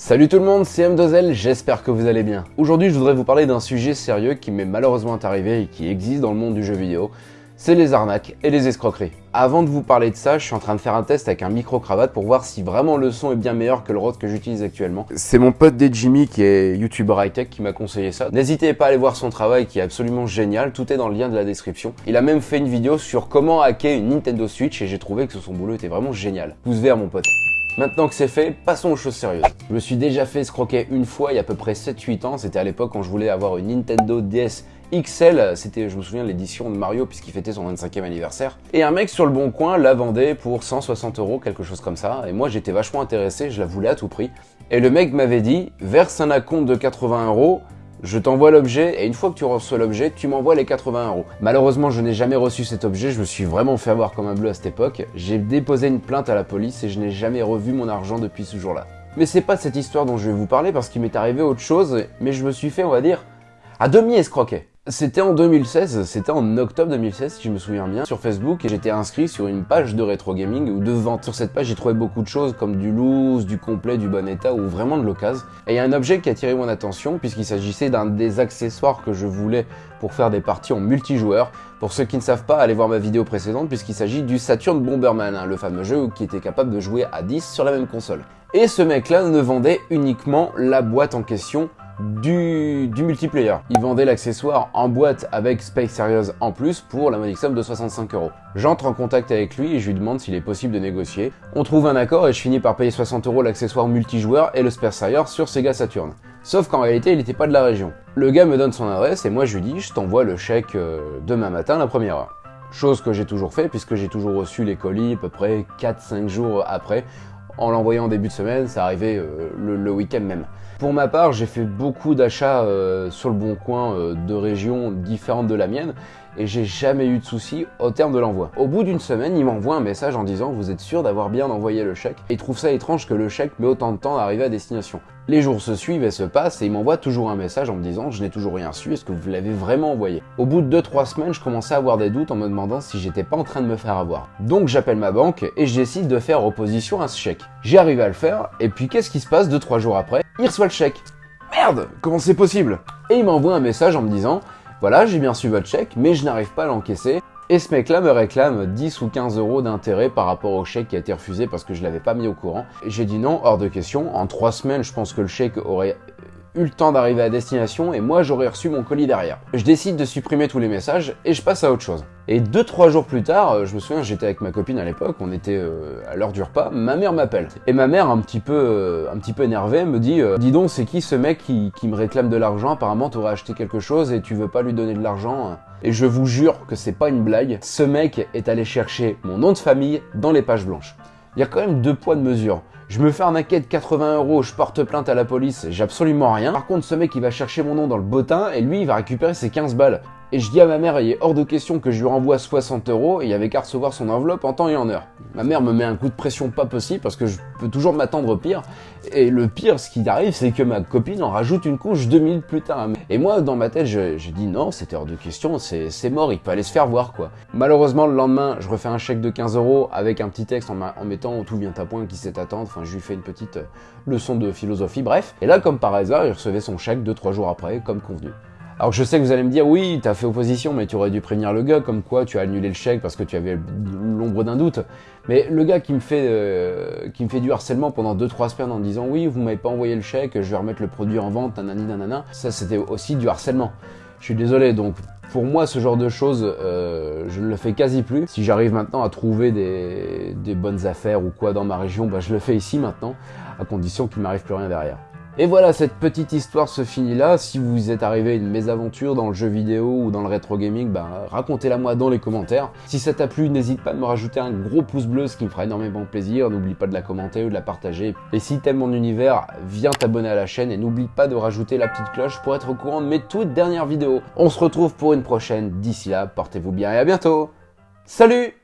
Salut tout le monde, c'est M2L, j'espère que vous allez bien. Aujourd'hui je voudrais vous parler d'un sujet sérieux qui m'est malheureusement arrivé et qui existe dans le monde du jeu vidéo, c'est les arnaques et les escroqueries. Avant de vous parler de ça, je suis en train de faire un test avec un micro-cravate pour voir si vraiment le son est bien meilleur que le Rode que j'utilise actuellement. C'est mon pote Jimmy qui est youtubeur high-tech qui m'a conseillé ça. N'hésitez pas à aller voir son travail qui est absolument génial, tout est dans le lien de la description. Il a même fait une vidéo sur comment hacker une Nintendo Switch et j'ai trouvé que son boulot était vraiment génial. Pouce vert mon pote. Maintenant que c'est fait, passons aux choses sérieuses. Je me suis déjà fait escroquer une fois il y a à peu près 7-8 ans, c'était à l'époque quand je voulais avoir une Nintendo DS XL, c'était je me souviens l'édition de Mario puisqu'il fêtait son 25e anniversaire. Et un mec sur le bon coin la vendait pour 160 euros, quelque chose comme ça, et moi j'étais vachement intéressé, je la voulais à tout prix. Et le mec m'avait dit, verse un acompte de 80 euros, je t'envoie l'objet et une fois que tu reçois l'objet, tu m'envoies les 80 euros. Malheureusement, je n'ai jamais reçu cet objet, je me suis vraiment fait avoir comme un bleu à cette époque. J'ai déposé une plainte à la police et je n'ai jamais revu mon argent depuis ce jour-là. Mais c'est pas cette histoire dont je vais vous parler parce qu'il m'est arrivé autre chose, mais je me suis fait, on va dire, à demi escroquer. C'était en 2016, c'était en octobre 2016 si je me souviens bien, sur Facebook et j'étais inscrit sur une page de rétro gaming ou de vente. Sur cette page j'ai trouvé beaucoup de choses comme du loose, du complet, du bon état ou vraiment de l'occasion. Et il y a un objet qui a attiré mon attention puisqu'il s'agissait d'un des accessoires que je voulais pour faire des parties en multijoueur. Pour ceux qui ne savent pas, allez voir ma vidéo précédente puisqu'il s'agit du Saturn Bomberman, hein, le fameux jeu qui était capable de jouer à 10 sur la même console. Et ce mec là ne vendait uniquement la boîte en question du, multiplayer. Il vendait l'accessoire en boîte avec Space Series en plus pour la modique somme de 65 euros. J'entre en contact avec lui et je lui demande s'il est possible de négocier. On trouve un accord et je finis par payer 60 euros l'accessoire multijoueur et le Space sur Sega Saturn. Sauf qu'en réalité, il n'était pas de la région. Le gars me donne son adresse et moi je lui dis je t'envoie le chèque euh, demain matin la première heure. Chose que j'ai toujours fait puisque j'ai toujours reçu les colis à peu près 4-5 jours après en l'envoyant en début de semaine, ça arrivait euh, le, week-end même. Pour ma part, j'ai fait beaucoup d'achats euh, sur le bon coin euh, de régions différentes de la mienne et j'ai jamais eu de soucis au terme de l'envoi. Au bout d'une semaine, il m'envoie un message en disant vous êtes sûr d'avoir bien envoyé le chèque? Et il trouve ça étrange que le chèque met autant de temps à arriver à destination. Les jours se suivent et se passent et il m'envoie toujours un message en me disant je n'ai toujours rien su, est-ce que vous l'avez vraiment envoyé? Au bout de 2-3 semaines, je commençais à avoir des doutes en me demandant si j'étais pas en train de me faire avoir. Donc j'appelle ma banque et je décide de faire opposition à ce chèque. J'y arrive à le faire et puis qu'est-ce qui se passe 2-3 jours après? Il reçoit le chèque. Merde Comment c'est possible? Et il m'envoie un message en me disant voilà, j'ai bien su votre chèque, mais je n'arrive pas à l'encaisser. Et ce mec-là me réclame 10 ou 15 euros d'intérêt par rapport au chèque qui a été refusé parce que je l'avais pas mis au courant. J'ai dit non, hors de question. En 3 semaines, je pense que le chèque aurait eu le temps d'arriver à destination et moi j'aurais reçu mon colis derrière. Je décide de supprimer tous les messages et je passe à autre chose. Et deux trois jours plus tard, euh, je me souviens, j'étais avec ma copine à l'époque, on était euh, à l'heure du repas, ma mère m'appelle. Et ma mère, un petit peu, euh, un petit peu énervée, me dit Dis donc, c'est qui ce mec qui, qui me réclame de l'argent? Apparemment, t'aurais acheté quelque chose et tu veux pas lui donner de l'argent. Et je vous jure que c'est pas une blague, ce mec est allé chercher mon nom de famille dans les pages blanches. Il y a quand même deux poids de mesure. Je me fais arnaquer de 80 euros, je porte plainte à la police, j'ai absolument rien. Par contre, ce mec, il va chercher mon nom dans le bottin et lui, il va récupérer ses 15 balles. Et je dis à ma mère, il est hors de question que je lui renvoie 60 euros et il avait qu'à recevoir son enveloppe en temps et en heure. Ma mère me met un coup de pression pas possible parce que je peux toujours m'attendre au pire. Et le pire, ce qui arrive, c'est que ma copine en rajoute une couche 2000 plus tard. Et moi, dans ma tête, je, dis non, c'était hors de question, c'est mort, il peut aller se faire voir quoi. Malheureusement, le lendemain, je refais un chèque de 15 euros avec un petit texte en, mettant tout vient à point, qui sait attendre. Enfin, je lui fais une petite euh, leçon de philosophie, bref. Et là, comme par hasard, il recevait son chèque 2-3 jours après, comme convenu. Alors je sais que vous allez me dire, oui, t'as fait opposition, mais tu aurais dû prévenir le gars, comme quoi tu as annulé le chèque parce que tu avais l'ombre d'un doute. Mais le gars qui me fait euh, qui me fait du harcèlement pendant 2-3 semaines en disant, oui, vous m'avez pas envoyé le chèque, je vais remettre le produit en vente, nanani nanana, ça c'était aussi du harcèlement. Je suis désolé, donc pour moi, ce genre de choses, euh, je ne le fais quasi plus. Si j'arrive maintenant à trouver des, des, bonnes affaires ou quoi dans ma région, bah, je le fais ici maintenant, à condition qu'il m'arrive plus rien derrière. Et voilà, cette petite histoire se finit là. Si vous êtes arrivé à une mésaventure dans le jeu vidéo ou dans le rétro gaming, bah, racontez-la moi dans les commentaires. Si ça t'a plu, n'hésite pas à me rajouter un gros pouce bleu, ce qui me fera énormément plaisir. N'oublie pas de la commenter ou de la partager. Et si t'aimes mon univers, viens t'abonner à la chaîne et n'oublie pas de rajouter la petite cloche pour être au courant de mes toutes dernières vidéos. On se retrouve pour une prochaine. D'ici là, portez-vous bien et à bientôt. Salut